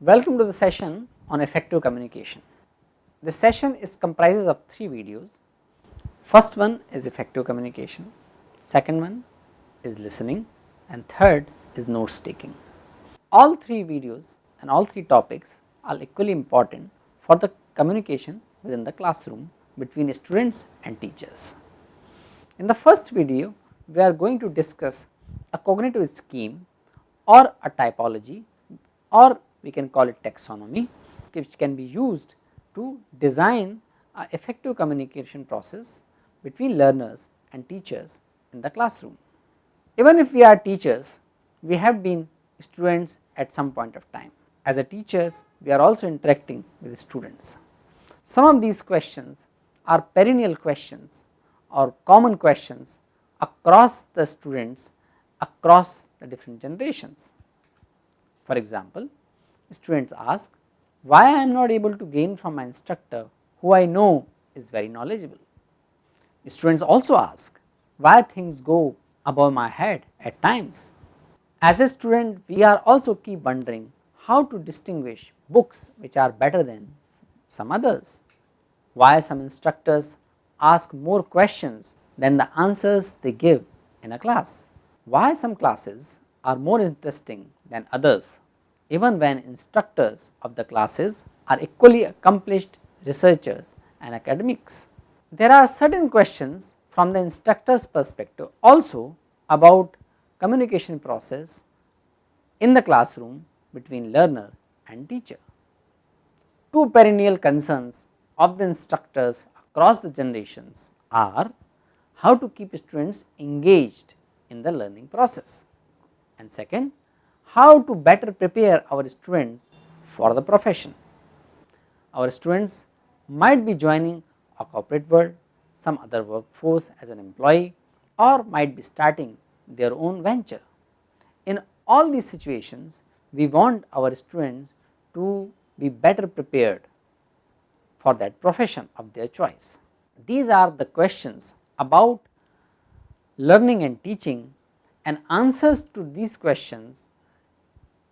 Welcome to the session on effective communication. This session is comprises of three videos. First one is effective communication, second one is listening and third is notes taking. All three videos and all three topics are equally important for the communication within the classroom between students and teachers. In the first video, we are going to discuss a cognitive scheme or a typology or we can call it taxonomy which can be used to design a effective communication process between learners and teachers in the classroom. Even if we are teachers, we have been students at some point of time. As a teachers, we are also interacting with students. Some of these questions are perennial questions or common questions across the students across the different generations. For example, students ask why I am not able to gain from my instructor who I know is very knowledgeable. Students also ask why things go above my head at times. As a student we are also keep wondering how to distinguish books which are better than some others. Why some instructors ask more questions than the answers they give in a class. Why some classes are more interesting than others even when instructors of the classes are equally accomplished researchers and academics. There are certain questions from the instructor's perspective also about communication process in the classroom between learner and teacher. Two perennial concerns of the instructors across the generations are how to keep students engaged in the learning process and second how to better prepare our students for the profession. Our students might be joining a corporate world, some other workforce as an employee or might be starting their own venture. In all these situations, we want our students to be better prepared for that profession of their choice. These are the questions about learning and teaching and answers to these questions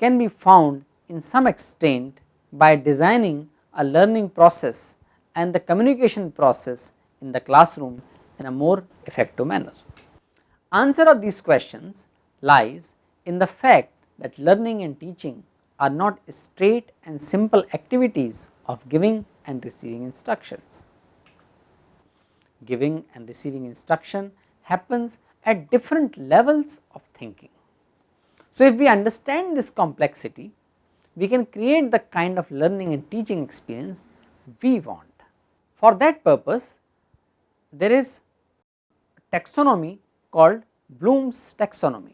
can be found in some extent by designing a learning process and the communication process in the classroom in a more effective manner. Answer of these questions lies in the fact that learning and teaching are not straight and simple activities of giving and receiving instructions. Giving and receiving instruction happens at different levels of thinking. So, if we understand this complexity, we can create the kind of learning and teaching experience we want. For that purpose, there is a taxonomy called Bloom's taxonomy.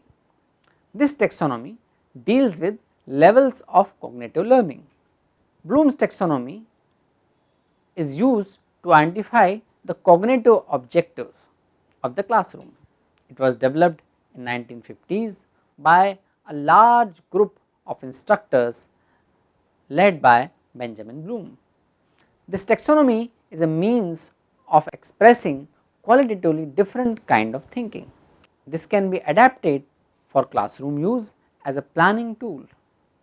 This taxonomy deals with levels of cognitive learning. Bloom's taxonomy is used to identify the cognitive objectives of the classroom. It was developed in 1950s by a large group of instructors led by Benjamin Bloom. This taxonomy is a means of expressing qualitatively different kind of thinking. This can be adapted for classroom use as a planning tool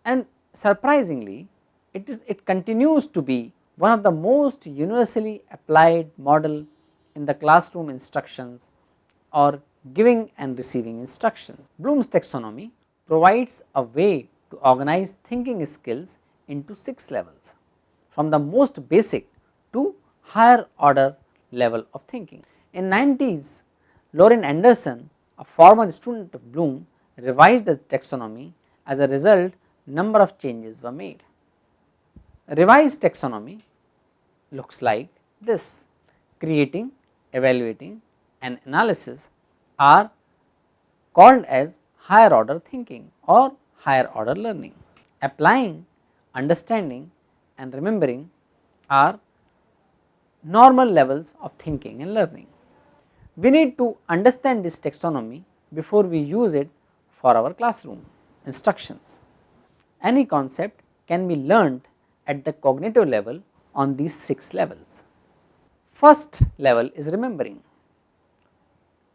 and surprisingly it is it continues to be one of the most universally applied model in the classroom instructions or giving and receiving instructions. Bloom's taxonomy provides a way to organize thinking skills into 6 levels from the most basic to higher order level of thinking. In 90s, Lorin Anderson, a former student of Bloom, revised the taxonomy as a result number of changes were made. Revised taxonomy looks like this creating, evaluating and analysis are called as higher order thinking or higher order learning. Applying, understanding and remembering are normal levels of thinking and learning. We need to understand this taxonomy before we use it for our classroom instructions. Any concept can be learned at the cognitive level on these 6 levels. First level is remembering.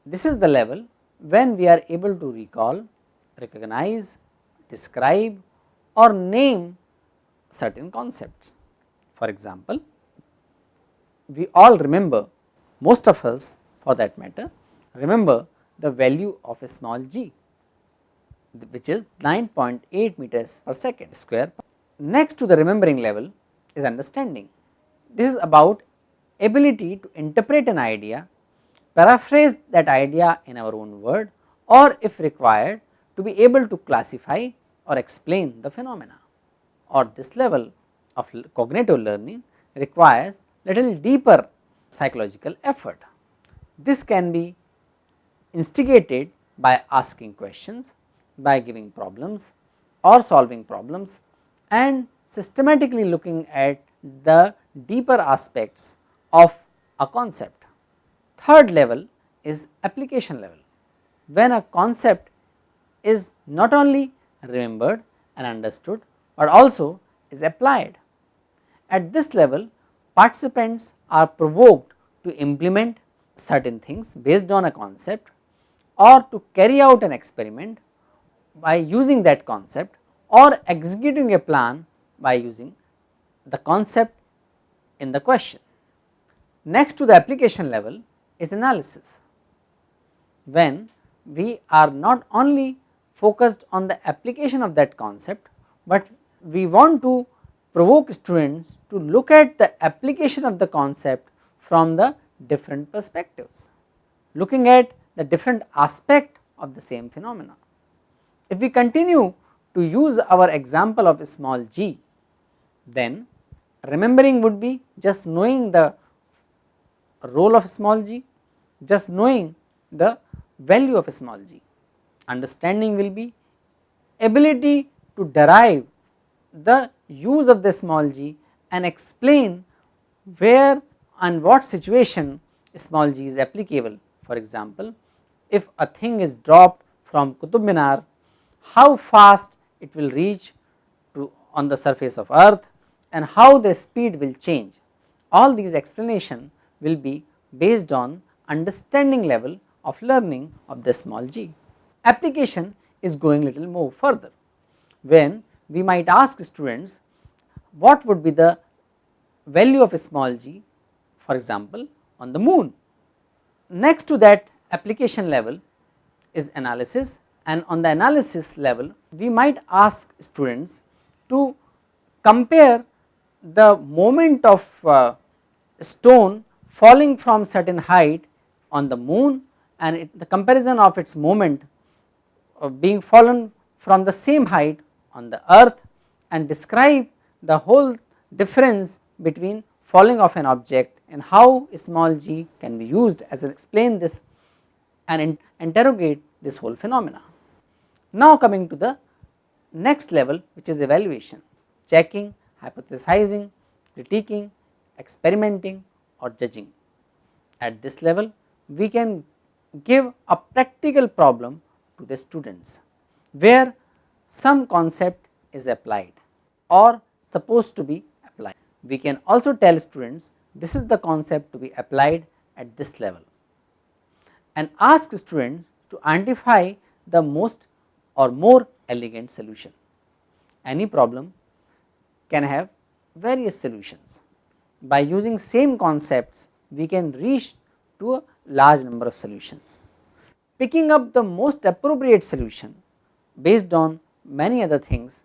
This is the level when we are able to recall, recognize, describe or name certain concepts. For example, we all remember most of us for that matter remember the value of a small g which is 9.8 meters per second square. Next to the remembering level is understanding. This is about ability to interpret an idea, paraphrase that idea in our own word or if required to be able to classify or explain the phenomena or this level of cognitive learning requires little deeper psychological effort. This can be instigated by asking questions, by giving problems or solving problems and systematically looking at the deeper aspects of a concept. Third level is application level. When a concept is not only remembered and understood, but also is applied. At this level participants are provoked to implement certain things based on a concept or to carry out an experiment by using that concept or executing a plan by using the concept in the question. Next to the application level is analysis. When we are not only focused on the application of that concept, but we want to provoke students to look at the application of the concept from the different perspectives, looking at the different aspect of the same phenomena. If we continue to use our example of small g, then remembering would be just knowing the role of small g, just knowing the value of a small g. Understanding will be ability to derive the use of the small g and explain where and what situation small g is applicable. For example, if a thing is dropped from Qutub Minar, how fast it will reach to on the surface of earth and how the speed will change. All these explanation will be based on understanding level of learning of the small g. Application is going little more further, when we might ask students what would be the value of a small g for example on the moon. Next to that application level is analysis and on the analysis level we might ask students to compare the moment of uh, stone falling from certain height on the moon and it, the comparison of its moment of being fallen from the same height on the earth and describe the whole difference between falling of an object and how small g can be used as an explain this and in interrogate this whole phenomena. Now coming to the next level which is evaluation, checking, hypothesizing, critiquing, experimenting or judging. At this level we can give a practical problem to the students where some concept is applied or supposed to be applied. We can also tell students this is the concept to be applied at this level and ask students to identify the most or more elegant solution. Any problem can have various solutions. By using same concepts we can reach to a large number of solutions. Picking up the most appropriate solution based on many other things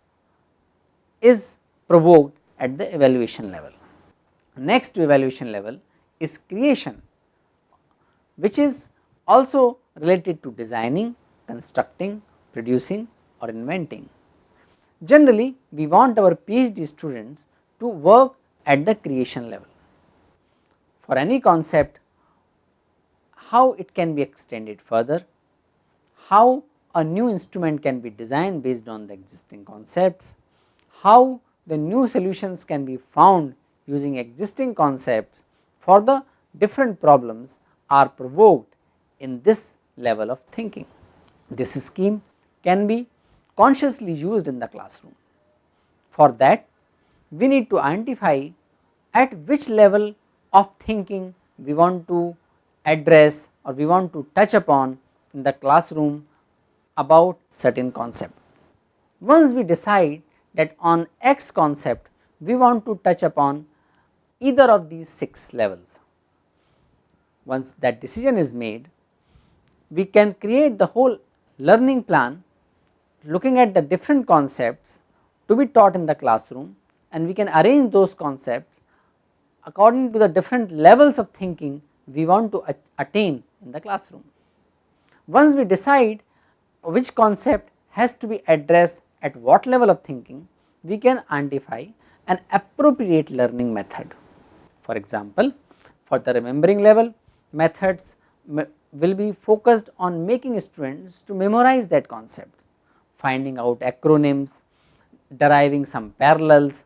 is provoked at the evaluation level. Next to evaluation level is creation which is also related to designing, constructing, producing or inventing. Generally we want our PhD students to work at the creation level. For any concept how it can be extended further, how a new instrument can be designed based on the existing concepts, how the new solutions can be found using existing concepts for the different problems are provoked in this level of thinking. This scheme can be consciously used in the classroom. For that we need to identify at which level of thinking we want to address or we want to touch upon in the classroom about certain concept. Once we decide that on x concept we want to touch upon either of these 6 levels. Once that decision is made, we can create the whole learning plan looking at the different concepts to be taught in the classroom and we can arrange those concepts according to the different levels of thinking we want to attain in the classroom. Once we decide which concept has to be addressed at what level of thinking, we can identify an appropriate learning method. For example, for the remembering level, methods will be focused on making students to memorize that concept, finding out acronyms, deriving some parallels,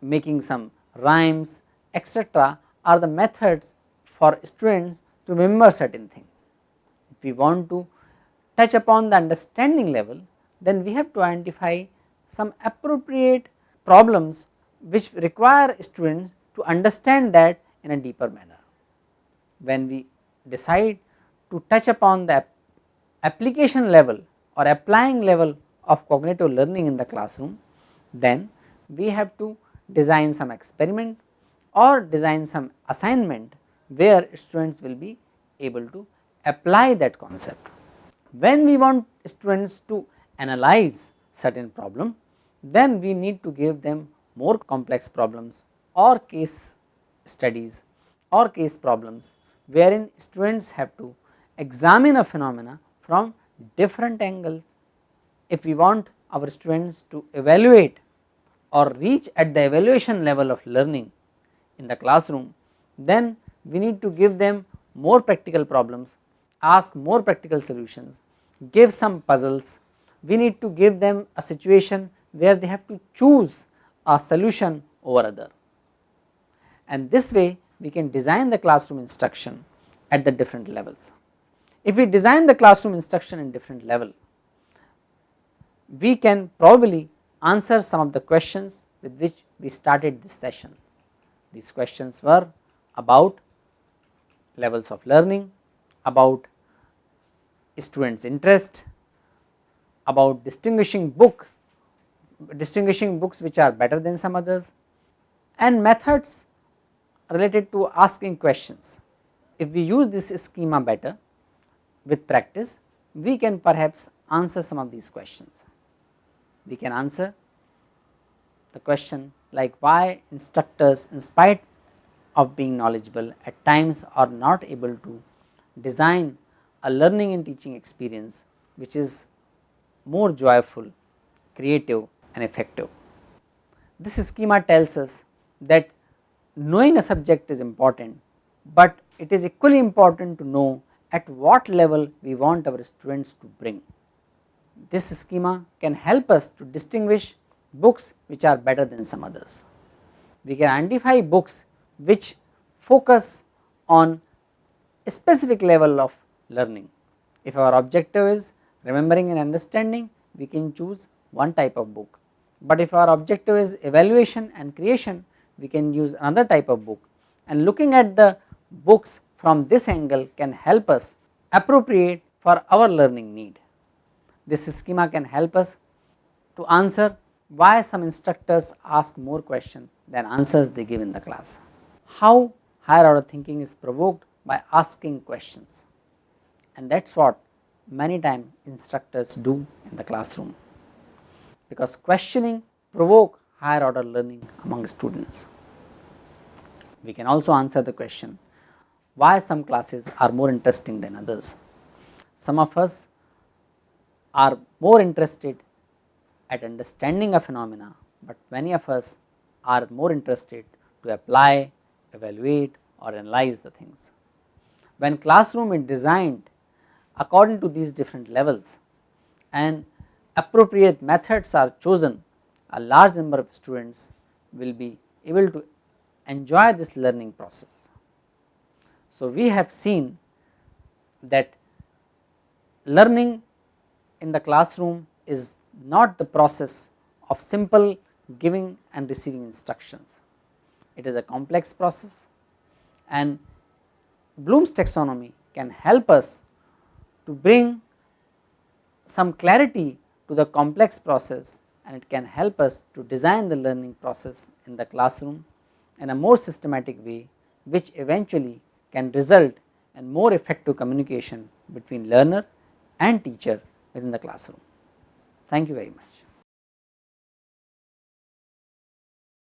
making some rhymes etc. are the methods for students to remember certain things. If we want to touch upon the understanding level, then we have to identify some appropriate problems which require students to understand that in a deeper manner. When we decide to touch upon the application level or applying level of cognitive learning in the classroom, then we have to design some experiment or design some assignment where students will be able to apply that concept. When we want students to analyze certain problem, then we need to give them more complex problems or case studies or case problems wherein students have to examine a phenomena from different angles. If we want our students to evaluate or reach at the evaluation level of learning in the classroom, then we need to give them more practical problems, ask more practical solutions, give some puzzles, we need to give them a situation where they have to choose a solution over other. And this way we can design the classroom instruction at the different levels. If we design the classroom instruction in different level, we can probably answer some of the questions with which we started this session. These questions were about levels of learning, about students interest, about distinguishing book, distinguishing books which are better than some others and methods related to asking questions. If we use this schema better with practice, we can perhaps answer some of these questions we can answer the question like why instructors in spite of being knowledgeable at times are not able to design a learning and teaching experience which is more joyful, creative and effective. This schema tells us that knowing a subject is important, but it is equally important to know at what level we want our students to bring this schema can help us to distinguish books which are better than some others. We can identify books which focus on a specific level of learning. If our objective is remembering and understanding, we can choose one type of book, but if our objective is evaluation and creation, we can use another type of book and looking at the books from this angle can help us appropriate for our learning need. This schema can help us to answer why some instructors ask more questions than answers they give in the class. How higher order thinking is provoked by asking questions and that is what many times instructors do in the classroom because questioning provoke higher order learning among students. We can also answer the question why some classes are more interesting than others. Some of us are more interested at understanding a phenomena, but many of us are more interested to apply, evaluate or analyze the things. When classroom is designed according to these different levels and appropriate methods are chosen, a large number of students will be able to enjoy this learning process. So, we have seen that learning in the classroom is not the process of simple giving and receiving instructions. It is a complex process and Bloom's taxonomy can help us to bring some clarity to the complex process and it can help us to design the learning process in the classroom in a more systematic way which eventually can result in more effective communication between learner and teacher within the classroom. Thank you very much.